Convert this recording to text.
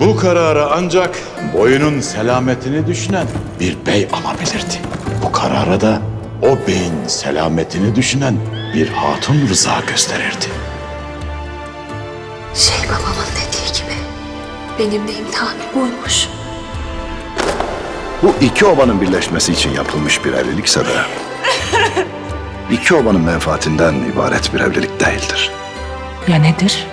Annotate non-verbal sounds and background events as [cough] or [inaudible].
Bu kararı ancak boyunun selametini düşünen bir bey alabilirdi. Bu karara da o beyin selametini düşünen bir hatun rıza gösterirdi. Şey babamın dediği gibi benim de imtihanım buymuş. Bu iki obanın birleşmesi için yapılmış bir evlilikse de... [laughs] ...iki obanın menfaatinden ibaret bir evlilik değildir. Ya nedir?